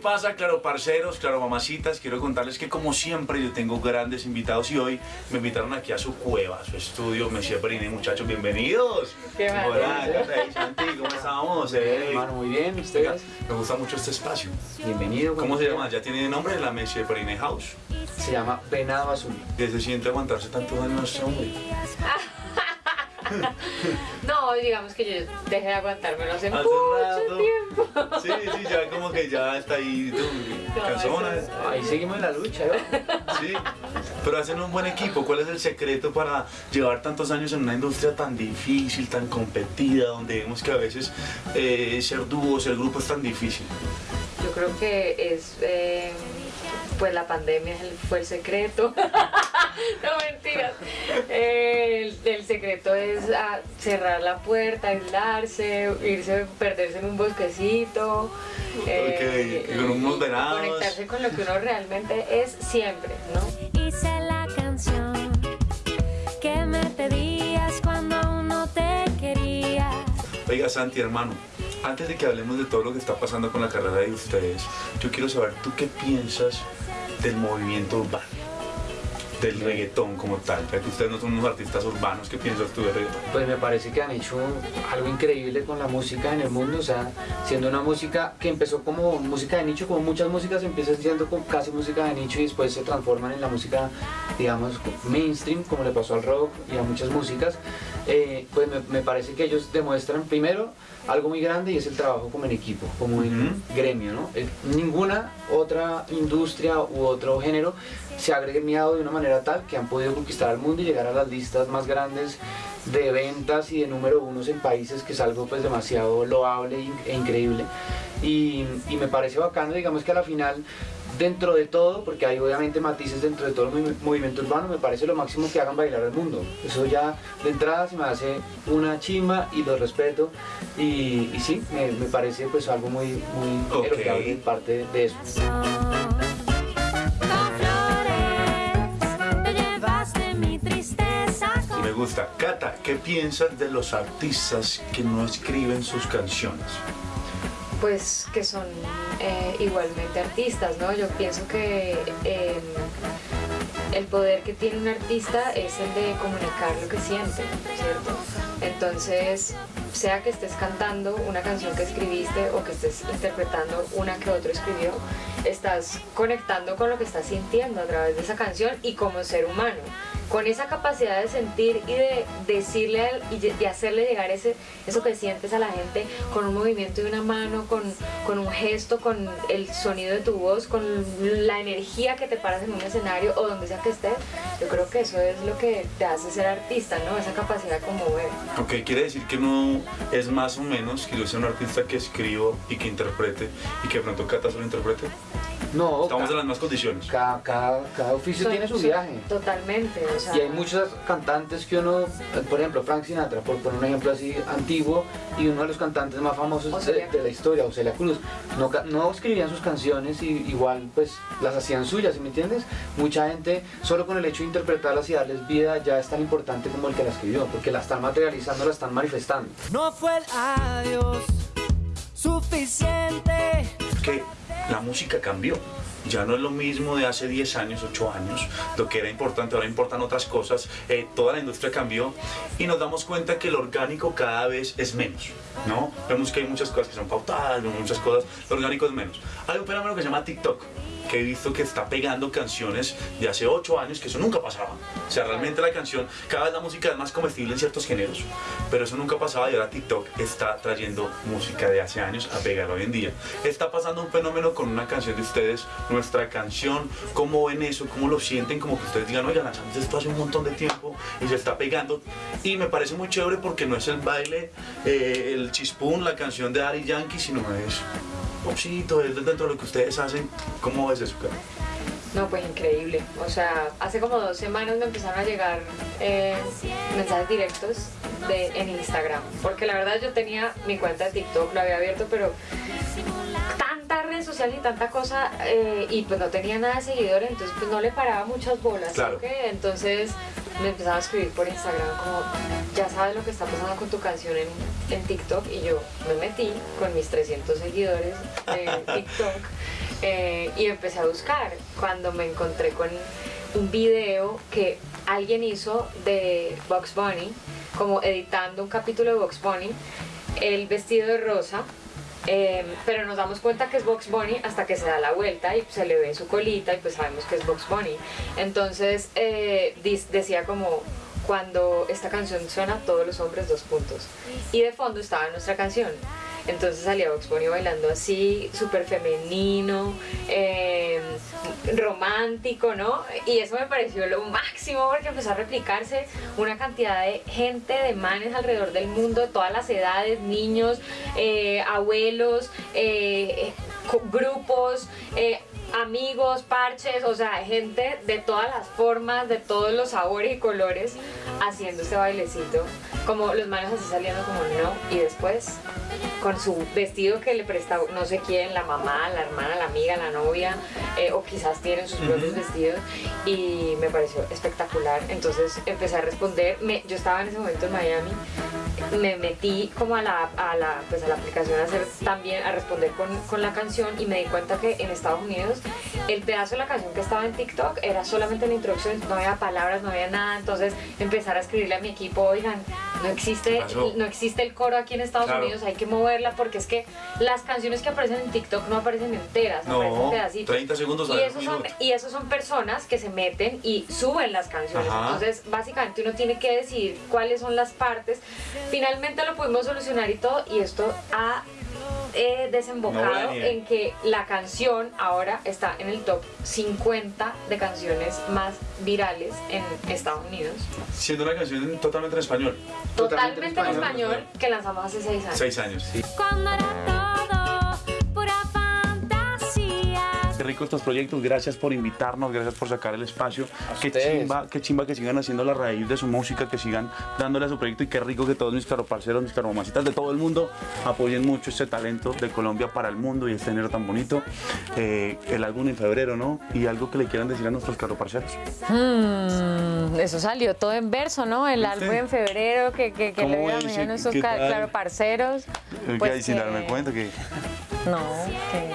pasa, claro parceros, claro mamacitas? Quiero contarles que como siempre yo tengo grandes invitados y hoy me invitaron aquí a su cueva, a su estudio, Monsieur Brine, muchachos, bienvenidos. Qué mal. Hola, Cata Santi, ¿cómo estamos? Eh, Hermano, muy bien, Oiga, ustedes. me gusta mucho este espacio. Bienvenido. ¿Cómo se llama? ¿Ya tiene nombre? La Monsieur Brine House. Se llama Venado Azul. ¿Qué se siente aguantarse tantos años hombre? No, digamos que yo dejé de aguantármelo hace, Hace mucho rato. tiempo. Sí, sí, ya como que ya está ahí, tú, No, cansona. es- Ahí seguimos en la lucha, ¿no? Sí, pero hacen un buen equipo. ¿Cuál es el secreto para llevar tantos años en una industria tan difícil, tan competida, donde vemos que a veces eh, ser dúo, ser grupo es tan difícil? Yo creo que es, eh, pues la pandemia fue el secreto. no mentiras. Eh, el, secreto es cerrar la puerta, aislarse, irse, perderse en un bosquecito. eh, Ok, con unos venados. Conectarse con lo que uno realmente es siempre, ¿no? Hice la canción que me pedías cuando aún no te quería. Oiga, Santi, hermano, antes de que hablemos de todo lo que está pasando con la carrera de ustedes, yo quiero saber, ¿tú qué piensas del movimiento urbano? Del reggaetón como tal, ya que ustedes no son unos artistas urbanos, ¿qué piensas tú de reggaetón? Pues me parece que han hecho algo increíble con la música en el mundo, o sea, siendo una música que empezó como música de nicho, como muchas músicas empiezan siendo como casi música de nicho y después se transforman en la música, digamos, mainstream, como le pasó al rock y a muchas músicas, eh, pues me, me parece que ellos demuestran primero algo muy grande y es el trabajo como en equipo, como en gremio, ¿no? Eh, Ninguna otra industria u otro género se ha gremiado de una manera tal que han podido conquistar al mundo y llegar a las listas más grandes de ventas y de número unos en países que es algo pues demasiado loable e in- increíble. Y, y me parece bacano digamos que a la final dentro de todo porque hay obviamente matices dentro de todo el movi- movimiento urbano me parece lo máximo que hagan bailar al mundo. Eso ya de entrada se me hace una chimba y lo respeto. Y, y sí me, me parece pues algo muy muy Ok. elogiable de parte de eso gusta. Cata, ¿qué piensas de los artistas que no escriben sus canciones? pues que son eh, igualmente artistas, ¿no? Yo pienso que eh, el poder que tiene un artista es el de comunicar lo que siente, ¿cierto? Entonces, sea que estés cantando una canción que escribiste o que estés interpretando una que otro escribió, estás conectando con lo que estás sintiendo a través de esa canción y como ser humano. Con esa capacidad de sentir y de decirle al- y de- de hacerle llegar ese, eso que sientes a la gente con un movimiento de una mano, con, con un gesto, con el sonido de tu voz, con la energía que te paras en un escenario o donde sea que estés, yo creo que eso es lo que te hace ser artista, ¿no? Esa capacidad como ver. Ok, quiere decir que no es más o menos que yo sea un artista que escribo y que interprete y que de pronto Cata solo interprete. No Estamos ca- en las mismas condiciones. cada, cada, cada oficio tiene su viaje Totalmente, o sea, Y hay muchos cantantes que uno, por ejemplo, Frank Sinatra, por poner un ejemplo así antiguo, y uno de los cantantes más famosos de, la historia, Ocelia Cruz, no, no escribían sus canciones y igual pues las hacían suyas, ¿sí me entiendes? Mucha gente solo con el hecho de interpretarlas y darles vida ya es tan importante como el que la escribió, porque la están materializando, la están manifestando. No fue el adiós suficiente. Que la música cambió. Ya no es lo mismo de hace 10 años, 8 años, lo que era importante, ahora importan otras cosas, eh, toda la industria cambió y nos damos cuenta que lo orgánico cada vez es menos, ¿no? Vemos que hay muchas cosas que son pautadas, vemos muchas cosas, lo orgánico es menos. Hay un fenómeno que se llama TikTok, que he visto que está pegando canciones de hace 8 años que eso nunca pasaba. O sea, realmente la canción, cada vez la música es más comestible en ciertos géneros, pero eso nunca pasaba y ahora TikTok está trayendo música de hace años a pegar hoy en día. Está pasando un fenómeno con una canción de ustedes, nuestra canción, ¿cómo ven eso? ¿Cómo lo sienten? Como que ustedes digan, oigan, lanzamos esto hace un montón de tiempo y se está pegando. Y me parece muy chévere porque no es el baile, eh, el chispún, la canción de Ari Yankee, sino es es dentro de lo que ustedes hacen. ¿Cómo ves eso, Karen? No, pues increíble. O sea, hace como dos semanas me empezaron a llegar eh, mensajes directos de, en Instagram. Porque la verdad yo tenía mi cuenta de TikTok, lo había abierto, pero tanta red social y tanta cosa eh, y pues no tenía nada de seguidores, entonces pues no le paraba muchas bolas. ¿sí Claro. Entonces me empezaban a escribir por Instagram como, ya sabes lo que está pasando con tu canción en, en TikTok y yo me metí con mis 300 seguidores en TikTok eh, y empecé a buscar cuando me encontré con un video que alguien hizo de Box Bunny, como editando un capítulo de Box Bunny, el vestido de rosa, eh, pero nos damos cuenta que es Box Bunny hasta que se da la vuelta y se le ve su colita y pues sabemos que es Box Bunny. Entonces eh, decía como cuando esta canción suena todos los hombres dos puntos y de fondo estaba nuestra canción. Entonces salía Box Bunny bailando así, súper femenino, eh, romántico, ¿no? Y eso me pareció lo máximo porque empezó a replicarse una cantidad de gente, de manes alrededor del mundo, de todas las edades, niños, eh, abuelos, eh, grupos, eh, amigos, parches, o sea, gente de todas las formas, de todos los sabores y colores haciendo este bailecito. Como los manos así saliendo como no, y después con su vestido que le presta no sé quién, la mamá, la hermana, la amiga, la novia, eh, o quizás tienen sus propios vestidos, y me pareció espectacular. Entonces empecé a responder, me, yo estaba en ese momento en Miami, me metí como a la, a la, pues a la aplicación a hacer también, a responder con, con la canción, y me di cuenta que en Estados Unidos el pedazo de la canción que estaba en TikTok era solamente la introducción, no había palabras, no había nada, entonces empezar a escribirle a mi equipo, oigan, no existe, no existe el coro aquí en Estados Claro. Unidos, hay que moverla porque es que las canciones que aparecen en TikTok no aparecen enteras, aparecen No, pedacitos. 30 segundos a y esos, son, y esos son personas que se meten y suben las canciones. Ajá. Entonces, básicamente uno tiene que decidir cuáles son las partes. Finalmente lo pudimos solucionar y todo, y esto ha eh, desembocado en que la canción ahora está en el top 50 de canciones más virales en Estados Unidos. Siendo una canción totalmente en español. Totalmente Totalmente, en español. español, que lanzamos hace seis años. Seis años. Cuando era Qué rico estos proyectos, gracias por invitarnos, gracias por sacar el espacio. Qué chimba, qué chimba que sigan haciendo la raíz de su música, que sigan dándole a su proyecto y qué rico que todos mis caroparceros, mis caromamacitas de todo el mundo apoyen mucho este talento de Colombia para el mundo y este enero tan bonito. Eh, el álbum en febrero, ¿no? Y algo que le quieran decir a nuestros caroparceros. Mm, eso salió todo en verso, ¿no? El álbum en febrero, que, que, que ¿Cómo le iba a a nuestros ¿Qué ca- tal? claro, parceros. Eh, Pues que, sin darme cuenta que... No, que,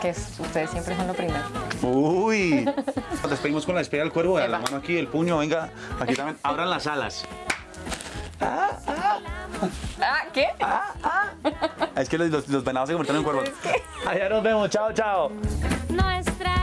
que es- ustedes siempre son lo primero. Uy, nos despedimos con la despedida del cuervo, la mano aquí, el puño, venga, aquí también, abran las alas. Ah, ¿qué? Es que los, los- los venados se convirtieron en cuervos. Allá nos vemos, chao, chao. Nuestra